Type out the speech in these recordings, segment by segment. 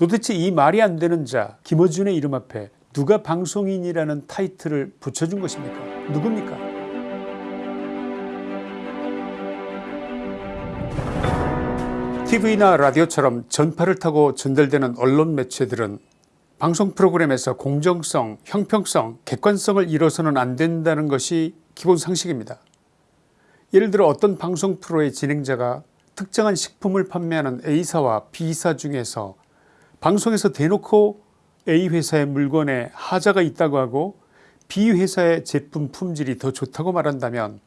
도대체 이 말이 안 되는 자 김어준의 이름 앞에 누가 방송인이라는 타이틀을 붙여준 것입니까 누굽니까 TV나 라디오처럼 전파를 타고 전달되는 언론 매체들은 방송 프로그램에서 공정성, 형평성, 객관성을 잃어서는 안 된다는 것이 기본 상식입니다. 예를 들어 어떤 방송 프로의 진행자가 특정한 식품을 판매하는 A사와 B사 중에서 방송에서 대놓고 A회사의 물건에 하자가 있다고 하고 B회사의 제품 품질이 더 좋다고 말한다면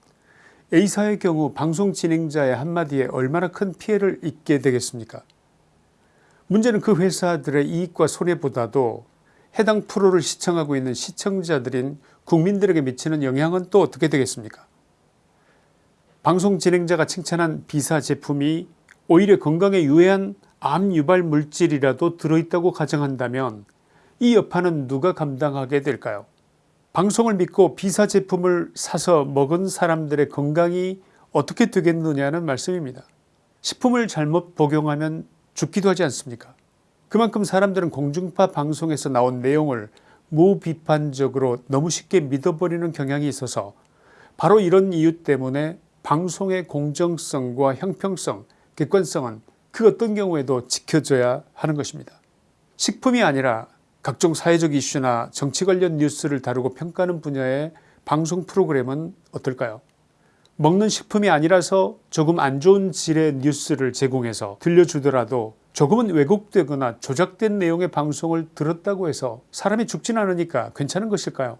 A사의 경우 방송 진행자의 한마디에 얼마나 큰 피해를 입게 되겠습니까? 문제는 그 회사들의 이익과 손해보다도 해당 프로를 시청하고 있는 시청자들인 국민들에게 미치는 영향은 또 어떻게 되겠습니까? 방송 진행자가 칭찬한 비사 제품이 오히려 건강에 유해한 암 유발 물질이라도 들어있다고 가정한다면 이 여파는 누가 감당하게 될까요 방송을 믿고 비사 제품을 사서 먹은 사람들의 건강이 어떻게 되겠느냐는 말씀입니다. 식품을 잘못 복용하면 죽기도 하지 않습니까 그만큼 사람들은 공중파 방송에서 나온 내용을 무비판적으로 너무 쉽게 믿어버리는 경향이 있어서 바로 이런 이유 때문에 방송의 공정성과 형평성 객관성은 그 어떤 경우에도 지켜져야 하는 것입니다. 식품이 아니라 각종 사회적 이슈나 정치 관련 뉴스를 다루고 평가하는 분야의 방송 프로그램은 어떨까요 먹는 식품이 아니라서 조금 안 좋은 질의 뉴스를 제공해서 들려주더라도 조금은 왜곡되거나 조작된 내용의 방송을 들었다고 해서 사람이 죽진 않으니까 괜찮은 것일까요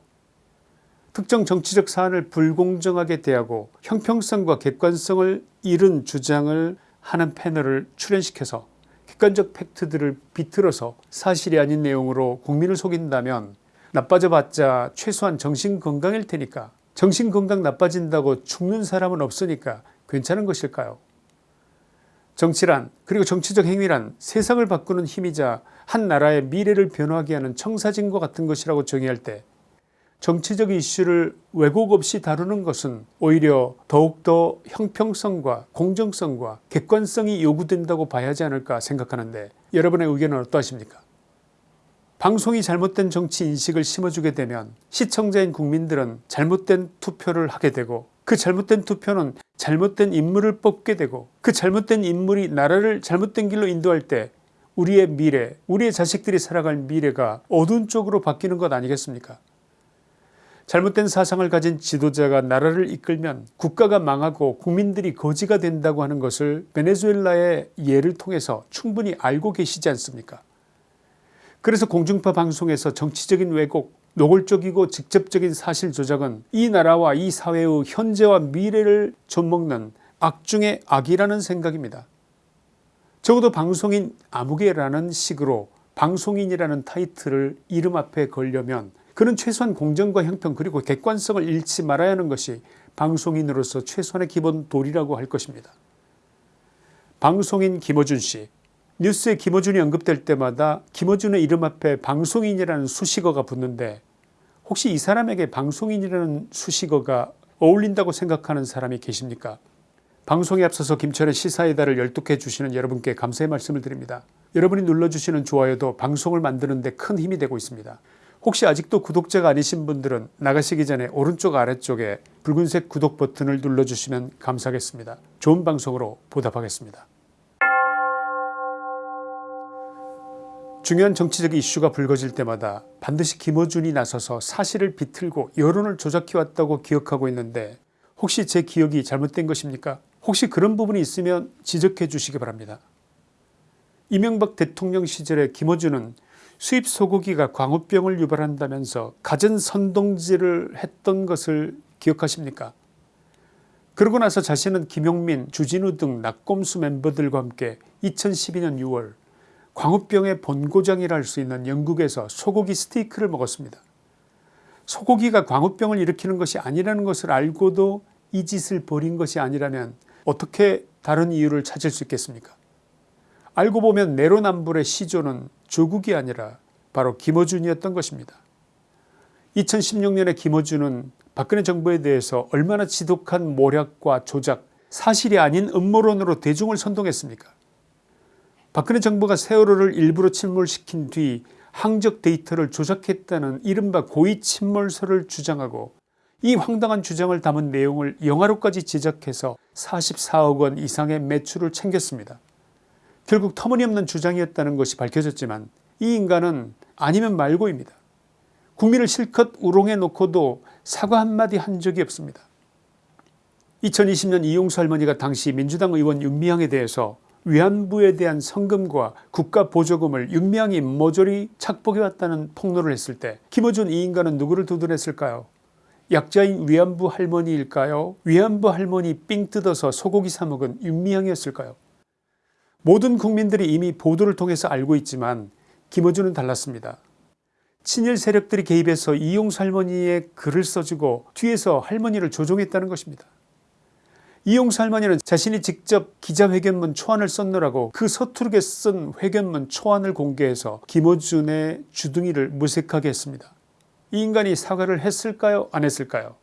특정 정치적 사안을 불공정하게 대하고 형평성과 객관성을 잃은 주장을 하는 패널을 출연시켜서 객관적 팩트들을 비틀어서 사실이 아닌 내용으로 국민을 속인다면 나빠져봤자 최소한 정신건강일 테니까 정신건강 나빠진다고 죽는 사람은 없으니까 괜찮은 것일까요? 정치란 그리고 정치적 행위란 세상을 바꾸는 힘이자 한 나라의 미래를 변화하게 하는 청사진과 같은 것이라고 정의할 때 정치적 이슈를 왜곡 없이 다루는 것은 오히려 더욱더 형평성과 공정성과 객관성이 요구된다고 봐야 하지 않을까 생각하는데 여러분의 의견은 어떠하십니까? 방송이 잘못된 정치 인식을 심어주게 되면 시청자인 국민들은 잘못된 투표를 하게 되고 그 잘못된 투표는 잘못된 인물을 뽑게 되고 그 잘못된 인물이 나라를 잘못된 길로 인도할 때 우리의 미래 우리의 자식들이 살아갈 미래가 어두운 쪽으로 바뀌는 것 아니겠습니까 잘못된 사상을 가진 지도자가 나라를 이끌면 국가가 망하고 국민들이 거지가 된다고 하는 것을 베네수엘라의 예를 통해서 충분히 알고 계시지 않습니까 그래서 공중파 방송에서 정치적인 왜곡 노골적이고 직접적인 사실 조작은 이 나라와 이 사회의 현재와 미래를 좀먹는 악중의 악이라는 생각입니다. 적어도 방송인 아무개라는 식으로 방송인이라는 타이틀을 이름 앞에 걸려면 그는 최소한 공정과 형평 그리고 객관성을 잃지 말아야 하는 것이 방송인으로서 최소한의 기본 도리라고 할 것입니다. 방송인 김어준씨 뉴스에 김어준이 언급될 때마다 김어준의 이름 앞에 방송인이라는 수식어가 붙는데 혹시 이 사람에게 방송인이라는 수식어가 어울린다고 생각하는 사람이 계십니까 방송에 앞서서 김철의 시사의 달을 열독해 주시는 여러분께 감사의 말씀을 드립니다. 여러분이 눌러주시는 좋아요도 방송을 만드는 데 큰 힘이 되고 있습니다. 혹시 아직도 구독자가 아니신 분들은 나가시기 전에 오른쪽 아래쪽에 붉은색 구독 버튼을 눌러주시면 감사하겠습니다. 좋은 방송으로 보답하겠습니다. 중요한 정치적 이슈가 불거질 때마다 반드시 김어준이 나서서 사실을 비틀고 여론을 조작해왔다고 기억하고 있는데 혹시 제 기억이 잘못된 것입니까 혹시 그런 부분이 있으면 지적해 주시기 바랍니다. 이명박 대통령 시절에 김어준은 수입 소고기가 광우병을 유발한다면서 갖은 선동질을 했던 것을 기억하십니까 그러고 나서 자신은 김용민 주진우 등 낙검수 멤버들과 함께 2012년 6월 광우병의 본고장이라 할 수 있는 영국에서 소고기 스테이크를 먹었습니다. 소고기가 광우병을 일으키는 것이 아니라는 것을 알고도 이 짓을 벌인 것이 아니라면 어떻게 다른 이유를 찾을 수 있겠습니까 알고 보면 내로남불의 시조는 조국이 아니라 바로 김어준이었던 것입니다. 2016년에 김어준은 박근혜 정부에 대해서 얼마나 지독한 모략과 조작 사실이 아닌 음모론으로 대중을 선동했습니까 박근혜 정부가 세월호를 일부러 침몰시킨 뒤 항적 데이터를 조작했다는 이른바 고의 침몰설을 주장하고 이 황당한 주장을 담은 내용을 영화로까지 제작해서 44억원 이상의 매출을 챙겼습니다. 결국 터무니없는 주장이었다는 것이 밝혀졌지만 이 인간은 아니면 말고입니다. 국민을 실컷 우롱해 놓고도 사과 한마디 한 적이 없습니다. 2020년 이용수 할머니가 당시 민주당 의원 윤미향에 대해서 위안부에 대한 성금과 국가보조금을 윤미향이 모조리 착복해왔다는 폭로를 했을 때 김어준 이 인간은 누구를 두둔했을까요 약자인 위안부 할머니일까요 위안부 할머니 삥 뜯어서 소고기 사 먹은 윤미향이었을까요 모든 국민들이 이미 보도를 통해서 알고 있지만 김어준은 달랐습니다. 친일 세력들이 개입해서 이용수 할머니의 글을 써주고 뒤에서 할머니를 조종했다는 것입니다. 이용수 할머니는 자신이 직접 기자회견문 초안을 썼느라고 그 서투르게 쓴 회견문 초안을 공개해서 김어준의 주둥이를 무색하게 했습니다. 이 인간이 사과를 했을까요 안 했을까요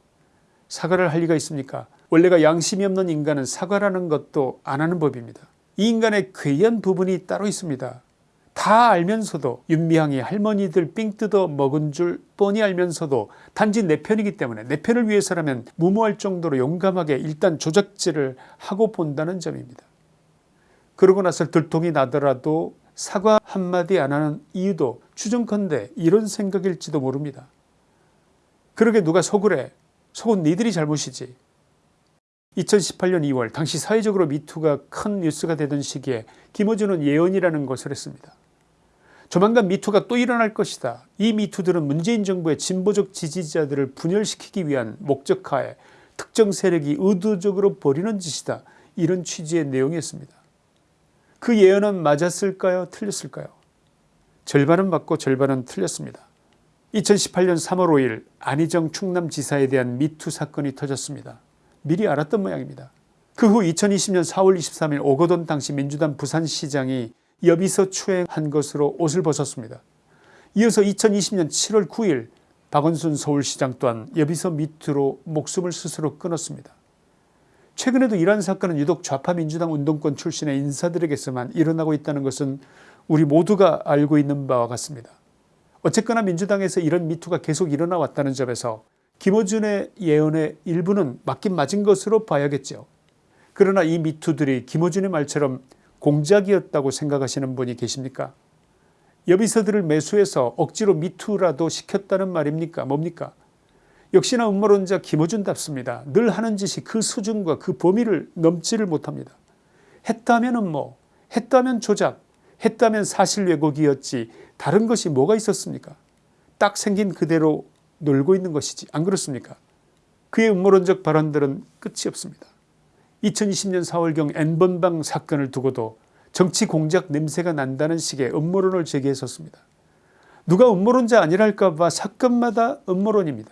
사과를 할 리가 있습니까 원래가 양심이 없는 인간은 사과라는 것도 안 하는 법입니다. 이 인간의 괴이한 부분이 따로 있습니다. 다 알면서도 윤미향이 할머니들 삥 뜯어 먹은 줄 뻔히 알면서도 단지 내 편이기 때문에 내 편을 위해서라면 무모할 정도로 용감하게 일단 조작질을 하고 본다는 점입니다. 그러고 나서 들통이 나더라도 사과 한마디 안 하는 이유도 추정컨대 이런 생각일지도 모릅니다. 그러게 누가 속을 해 속은 니들이 잘못이지 2018년 2월 당시 사회적으로 미투가 큰 뉴스가 되던 시기에 김어준은 예언이라는 것을 했습니다. 조만간 미투가 또 일어날 것이다. 이 미투들은 문재인 정부의 진보적 지지자들을 분열시키기 위한 목적하에 특정 세력이 의도적으로 벌이는 짓이다. 이런 취지의 내용이었습니다. 그 예언은 맞았을까요 틀렸을까요 절반은 맞고 절반은 틀렸습니다. 2018년 3월 5일 안희정 충남지사에 대한 미투 사건이 터졌습니다. 미리 알았던 모양입니다. 그 후 2020년 4월 23일 오거돈 당시 민주당 부산시장이 여비서 추행한 것으로 옷을 벗었습니다. 이어서 2020년 7월 9일 박원순 서울시장 또한 여비서 밑으로 목숨을 스스로 끊었습니다. 최근에도 이러한 사건은 유독 좌파 민주당 운동권 출신의 인사들에게서만 일어나고 있다는 것은 우리 모두가 알고 있는 바와 같습니다. 어쨌거나 민주당에서 이런 미투가 계속 일어나 왔다는 점에서 김어준의 예언의 일부는 맞긴 맞은 것으로 봐야겠죠. 그러나 이 미투들이 김어준의 말처럼 공작이었다고 생각하시는 분이 계십니까 여비서들을 매수해서 억지로 미투라도 시켰다는 말입니까 뭡니까 역시나 음모론자 김어준답습니다. 늘 하는 짓이 그 수준과 그 범위를 넘지를 못합니다. 했다면 음모 했다면 조작 했다면 사실 왜곡이었지 다른 것이 뭐가 있었습니까 딱 생긴 그대로 놀고 있는 것이지 안 그렇습니까 그의 음모론적 발언들은 끝이 없습니다. 2020년 4월경 N번방 사건을 두고도 정치 공작 냄새가 난다는 식의 음모론을 제기했었습니다. 누가 음모론자 아니랄까봐 사건마다 음모론입니다.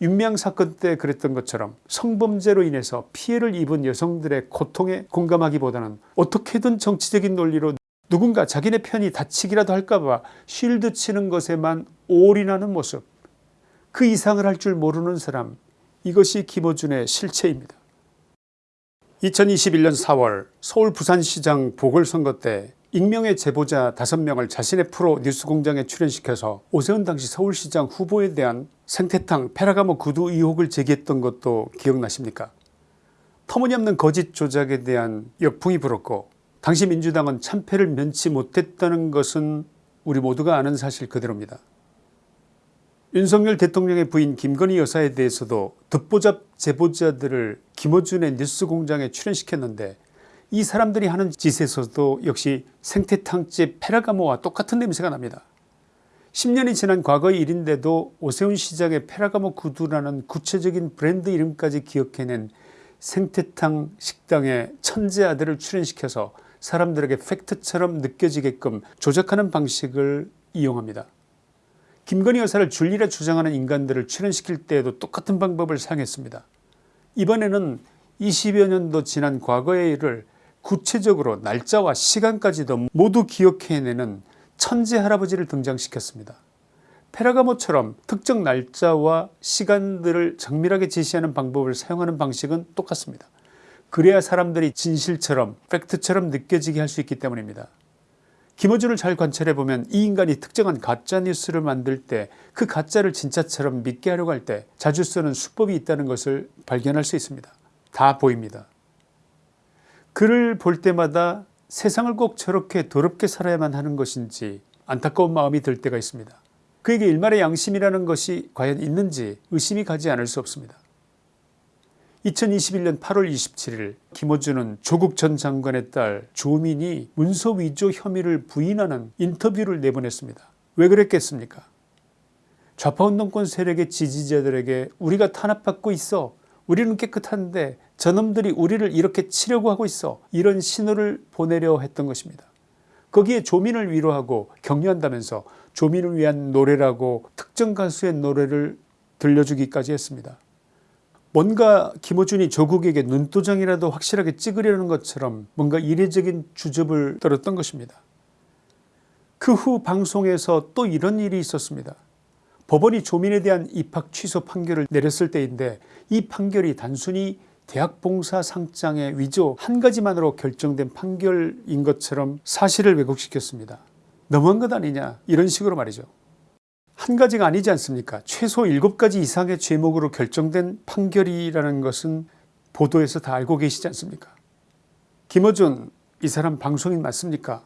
윤미향 사건 때 그랬던 것처럼 성범죄로 인해서 피해를 입은 여성들의 고통에 공감하기보다는 어떻게든 정치적인 논리로 누군가 자기네 편이 다치기라도 할까봐 쉴드 치는 것에만 올인하는 모습 그 이상을 할 줄 모르는 사람 이것이 김어준의 실체입니다. 2021년 4월 서울 부산시장 보궐선거 때 익명의 제보자 5명을 자신의 프로 뉴스공장에 출연시켜서 오세훈 당시 서울시장 후보에 대한 생태탕 페라가모 구두 의혹을 제기했던 것도 기억나십니까 터무니없는 거짓 조작에 대한 역풍이 불었고 당시 민주당은 참패를 면치 못했다는 것은 우리 모두가 아는 사실 그대로입니다. 윤석열 대통령의 부인 김건희 여사에 대해서도 듣보잡 제보자들을 김어준의 뉴스공장에 출연시켰는데 이 사람들이 하는 짓에서도 역시 생태탕집 페라가모와 똑같은 냄새가 납니다. 10년이 지난 과거의 일인데도 오세훈 시장의 페라가모 구두라는 구체적인 브랜드 이름까지 기억해낸 생태탕 식당의 천재 아들을 출연시켜서 사람들에게 팩트처럼 느껴지게끔 조작하는 방식을 이용합니다. 김건희 여사를 줄리라 주장하는 인간들을 출연시킬 때에도 똑같은 방법을 사용했습니다. 이번에는 20여 년도 지난 과거의 일을 구체적으로 날짜와 시간까지도 모두 기억해내는 천재 할아버지를 등장시켰습니다. 페라가모처럼 특정 날짜와 시간들을 정밀하게 제시하는 방법을 사용하는 방식은 똑같습니다. 그래야 사람들이 진실처럼 팩트처럼 느껴지게 할 수 있기 때문입니다. 김어준을 잘 관찰해보면 이 인간이 특정한 가짜뉴스를 만들 때 그 가짜를 진짜처럼 믿게 하려고 할 때 자주 쓰는 수법이 있다는 것을 발견할 수 있습니다. 다 보입니다. 그를 볼 때마다 세상을 꼭 저렇게 더럽게 살아야만 하는 것인지 안타까운 마음이 들 때가 있습니다. 그에게 일말의 양심이라는 것이 과연 있는지 의심이 가지 않을 수 없습니다. 2021년 8월 27일 김어준은 조국 전 장관의 딸 조민이 문서 위조 혐의를 부인하는 인터뷰를 내보냈습니다. 왜 그랬겠습니까 좌파운동권 세력의 지지자들에게 우리가 탄압받고 있어 우리는 깨끗한데 저놈들이 우리를 이렇게 치려고 하고 있어 이런 신호를 보내려 했던 것입니다. 거기에 조민을 위로하고 격려한다면서 조민을 위한 노래라고 특정 가수의 노래를 들려주기까지 했습니다. 뭔가 김어준이 조국에게 눈도장이라도 확실하게 찍으려는 것처럼 뭔가 이례적인 주접을 떨었던 것입니다. 그 후 방송에서 또 이런 일이 있었습니다. 법원이 조민에 대한 입학 취소 판결을 내렸을 때인데 이 판결이 단순히 대학봉사 상장의 위조 한 가지만으로 결정된 판결인 것처럼 사실을 왜곡시켰습니다. 너무한 것 아니냐 이런 식으로 말이죠. 한 가지가 아니지 않습니까? 최소 7가지 이상의 죄목으로 결정된 판결이라는 것은 보도에서 다 알고 계시지 않습니까? 김어준 이 사람 방송인 맞습니까?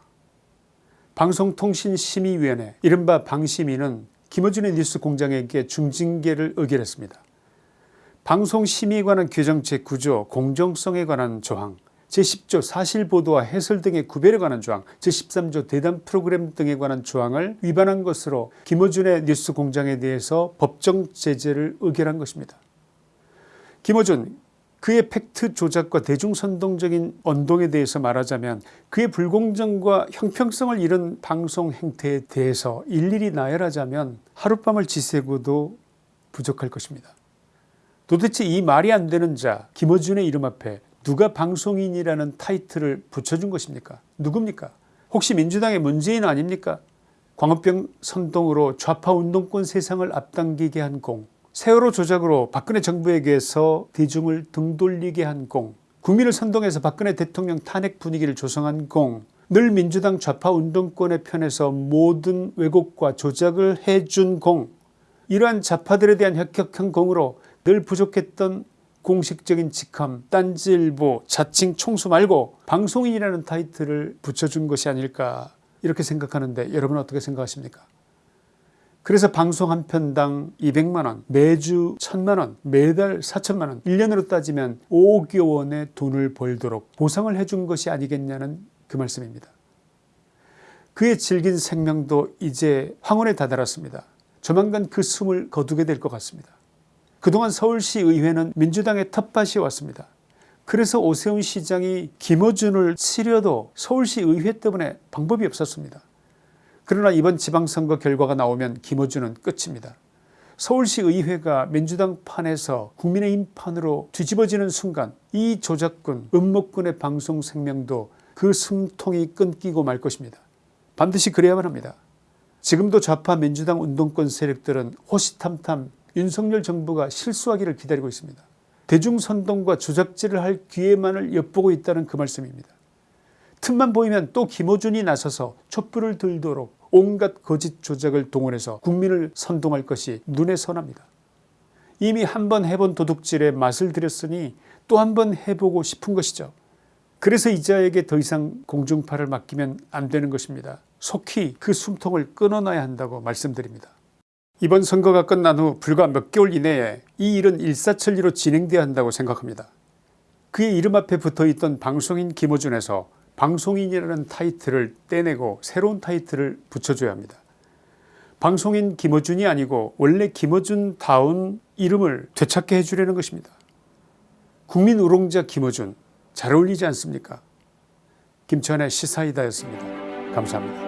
방송통신심의위원회 이른바 방심위는 김어준의 뉴스 공장에게 중징계를 의결했습니다. 방송심의에 관한 규정 제9조 공정성에 관한 조항 제10조 사실보도와 해설 등의 구별에 관한 조항 제13조 대담 프로그램 등에 관한 조항을 위반한 것으로 김어준의 뉴스공장에 대해서 법정 제재를 의결한 것입니다. 김어준 그의 팩트 조작과 대중선동적인 언동에 대해서 말하자면 그의 불공정과 형평성을 잃은 방송 행태에 대해서 일일이 나열하자면 하룻밤을 지새고도 부족할 것입니다. 도대체 이 말이 안 되는 자 김어준의 이름 앞에 누가 방송인이라는 타이틀을 붙여준 것입니까? 누굽니까? 혹시 민주당의 문재인 아닙니까? 광우병 선동으로 좌파 운동권 세상을 앞당기게 한 공 세월호 조작으로 박근혜 정부에게서 대중을 등돌리게 한 공 국민을 선동해서 박근혜 대통령 탄핵 분위기를 조성한 공 늘 민주당 좌파 운동권의 편에서 모든 왜곡과 조작을 해준 공 이러한 좌파들에 대한 혁혁한 공으로 늘 부족했던 공식적인 직함 딴지일보 자칭 총수 말고 방송인이라는 타이틀을 붙여준 것이 아닐까 이렇게 생각하는데 여러분 어떻게 생각하십니까 그래서 방송 한 편당 200만원 매주 1000만원 매달 4천만원 1년으로 따지면 5억 원의 돈을 벌도록 보상을 해준 것이 아니겠냐는 그 말씀입니다. 그의 질긴 생명도 이제 황혼에 다다랐습니다. 조만간 그 숨을 거두게 될 것 같습니다. 그동안 서울시 의회는 민주당의 텃밭이 왔습니다. 그래서 오세훈 시장이 김어준을 치려도 서울시 의회 때문에 방법이 없었습니다. 그러나 이번 지방선거 결과가 나오면 김어준은 끝입니다. 서울시 의회가 민주당 판에서 국민의힘 판으로 뒤집어지는 순간 이 조작군 음모꾼의 방송 생명도 그 숨통이 끊기고 말 것입니다. 반드시 그래야만 합니다. 지금도 좌파 민주당 운동권 세력들은 호시탐탐 윤석열 정부가 실수하기를 기다리고 있습니다. 대중선동과 조작질을 할 기회만을 엿보고 있다는 그 말씀입니다. 틈만 보이면 또 김어준이 나서서 촛불을 들도록 온갖 거짓 조작을 동원해서 국민을 선동할 것이 눈에 선합니다. 이미 한 번 해본 도둑질에 맛을 들였으니 또 한 번 해보고 싶은 것이죠. 그래서 이자에게 더 이상 공중파를 맡기면 안 되는 것입니다. 속히 그 숨통을 끊어놔야 한다고 말씀드립니다. 이번 선거가 끝난 후 불과 몇 개월 이내에 이 일은 일사천리로 진행돼야 한다고 생각합니다. 그의 이름 앞에 붙어있던 방송인 김어준에서 방송인이라는 타이틀을 떼내고 새로운 타이틀을 붙여줘야 합니다. 방송인 김어준이 아니고 원래 김어준다운 이름을 되찾게 해주려는 것입니다. 국민 우롱자 김어준 잘 어울리지 않습니까 김천의 시사이다였습니다. 감사합니다.